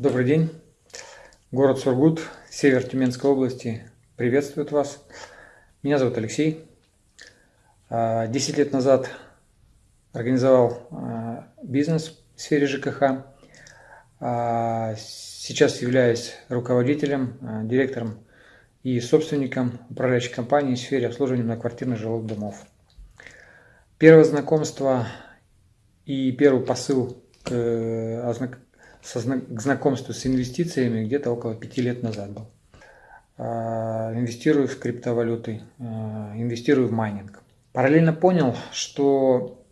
Добрый день. Город Сургут, север Тюменской области приветствует вас. Меня зовут Алексей. А, десять лет назад организовал а, бизнес в сфере ЖКХ. А, сейчас являюсь руководителем, директором и собственником управляющей компании в сфере обслуживания многоквартирных жилых домов. Первое знакомство и первый посыл к к знакомству с инвестициями где-то около пяти лет назад был. А, инвестирую в криптовалюты, а, инвестирую в майнинг. Параллельно понял, что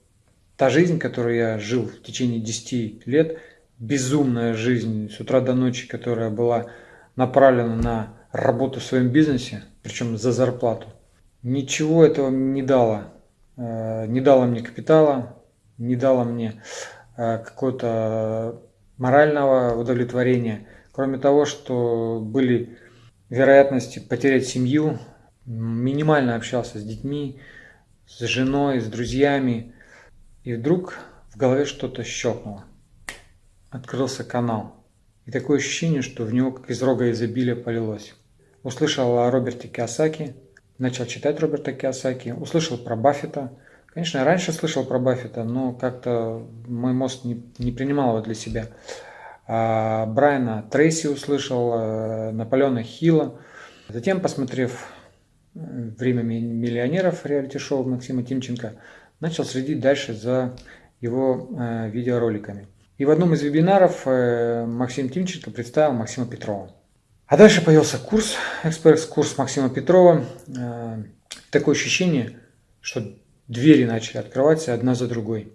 та жизнь, которую я жил в течение 10 лет, безумная жизнь с утра до ночи, которая была направлена на работу в своем бизнесе, причем за зарплату, ничего этого не дало. А, не дало мне капитала, не дало мне какой-то морального удовлетворения. Кроме того, что были вероятности потерять семью, минимально общался с детьми, с женой, с друзьями. И вдруг в голове что-то щелкнуло. Открылся канал. И такое ощущение, что в него как из рога изобилия полилось. Услышал о Роберте Киосаки, начал читать Роберта Киосаки, услышал про Баффета. Конечно, я раньше слышал про Баффета, но как-то мой мозг не, не принимал его для себя. А, Брайана Трейси услышал, э, Наполеона Хилла. Затем, посмотрев э, «Время миллионеров» реалити-шоу Максима Тимченко, начал следить дальше за его э, видеороликами. И в одном из вебинаров Максим Тимченко представил Максима Петрова. А дальше появился курс, экспресс-курс Максима Петрова. Такое ощущение, что двери начали открываться одна за другой.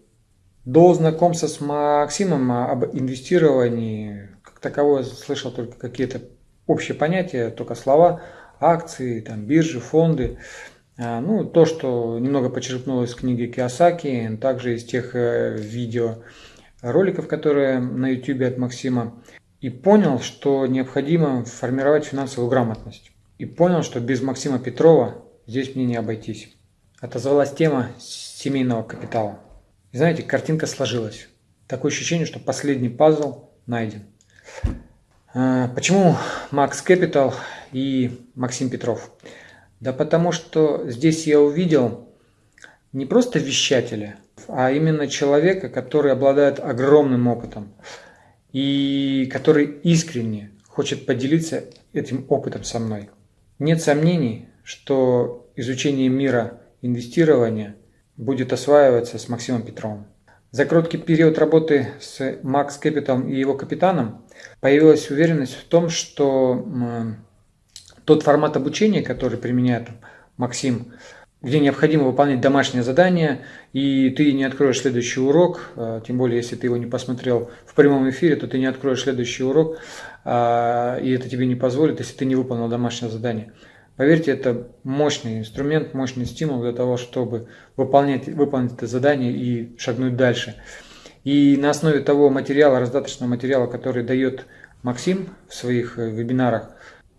До знакомства с Максимом об инвестировании как таковое слышал только какие-то общие понятия, только слова, акции, там, биржи, фонды. А, ну, то, что немного почерпнуло из книги Киосаки, также из тех э, видео роликов, которые на YouTube от Максима. И понял, что необходимо формировать финансовую грамотность. И понял, что без Максима Петрова здесь мне не обойтись. Отозвалась тема семейного капитала. И знаете, картинка сложилась. Такое ощущение, что последний пазл найден. А, почему Макс Capital и Максим Петров? Да потому что здесь я увидел не просто вещателя, а именно человека, который обладает огромным опытом и который искренне хочет поделиться этим опытом со мной. Нет сомнений, что изучение мира инвестирования – будет осваиваться с Максимом Петровым. За короткий период работы с Max Capital и его капитаном появилась уверенность в том, что тот формат обучения, который применяет Максим, где необходимо выполнять домашнее задание, и ты не откроешь следующий урок, а, тем более, если ты его не посмотрел в прямом эфире, то ты не откроешь следующий урок, а, и это тебе не позволит, если ты не выполнил домашнее задание. Поверьте, это мощный инструмент, мощный стимул для того, чтобы выполнять, выполнить это задание и шагнуть дальше. И на основе того материала, раздаточного материала, который дает Максим в своих э, вебинарах,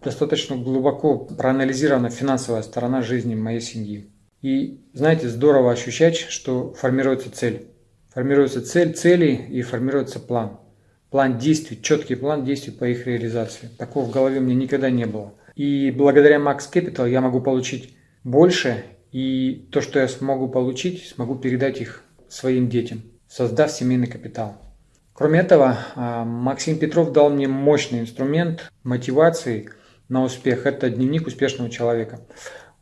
достаточно глубоко проанализирована финансовая сторона жизни моей семьи. И знаете, здорово ощущать, что формируется цель. Формируется цель, цели и формируется план. План действий, четкий план действий по их реализации. Такого в голове у меня никогда не было. И благодаря Max Capital я могу получить больше, и то, что я смогу получить, смогу передать их своим детям, создав семейный капитал. Кроме этого, а, Максим Петров дал мне мощный инструмент мотивации на успех. Это дневник успешного человека.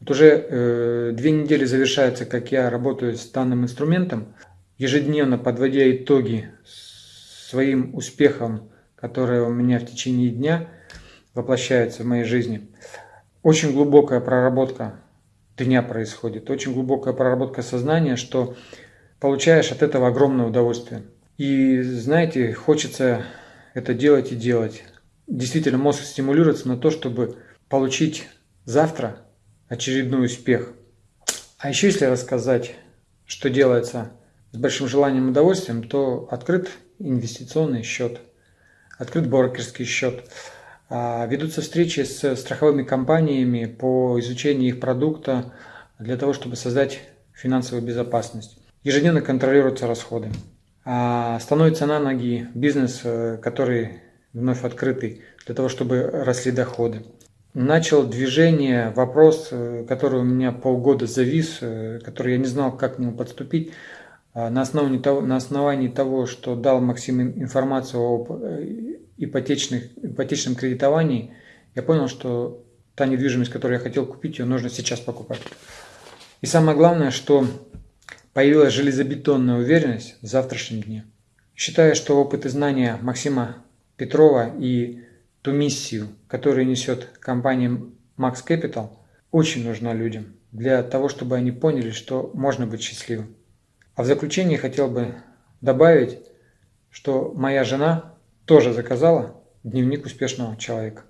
Вот уже э, две недели завершается, как я работаю с данным инструментом, ежедневно подводя итоги своим успехам, которые у меня в течение дня – воплощается в моей жизни. Очень глубокая проработка дня происходит, очень глубокая проработка сознания, что получаешь от этого огромное удовольствие. И знаете, хочется это делать и делать. Действительно, мозг стимулируется на то, чтобы получить завтра очередной успех. А еще если рассказать, что делается с большим желанием и удовольствием, то открыт инвестиционный счет, открыт брокерский счет. А, ведутся встречи с страховыми компаниями по изучению их продукта для того, чтобы создать финансовую безопасность. Ежедневно контролируются расходы. А, становится на ноги бизнес, э, который вновь открытый, для того, чтобы росли доходы. Начал движение, вопрос, э, который у меня полгода завис, э, который я не знал, как к нему подступить. На основании того, на основании того что дал Максим информацию об ипотечных, ипотечном кредитовании, я понял, что та недвижимость, которую я хотел купить, ее нужно сейчас покупать. И самое главное, что появилась железобетонная уверенность в завтрашнем дне. Считаю, что опыт и знания Максима Петрова и ту миссию, которую несет компания Max Capital, очень нужна людям для того, чтобы они поняли, что можно быть счастливым. А в заключение хотел бы добавить, что моя жена тоже заказала дневник успешного человека.